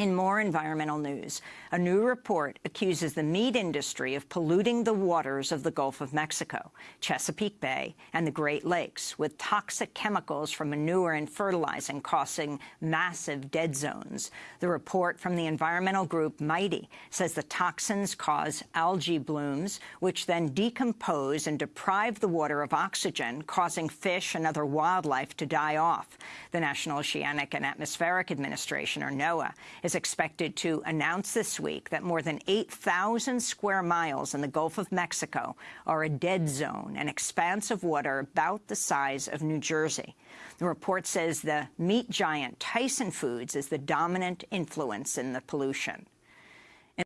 In more environmental news, a new report accuses the meat industry of polluting the waters of the Gulf of Mexico, Chesapeake Bay, and the Great Lakes with toxic chemicals from manure and fertilizing causing massive dead zones. The report from the environmental group MIGHTY says the toxins cause algae blooms, which then decompose and deprive the water of oxygen, causing fish and other wildlife to die off. The National Oceanic and Atmospheric Administration, or NOAA, is expected to announce this week that more than 8,000 square miles in the Gulf of Mexico are a dead zone, an expanse of water about the size of New Jersey. The report says the meat giant Tyson Foods is the dominant influence in the pollution.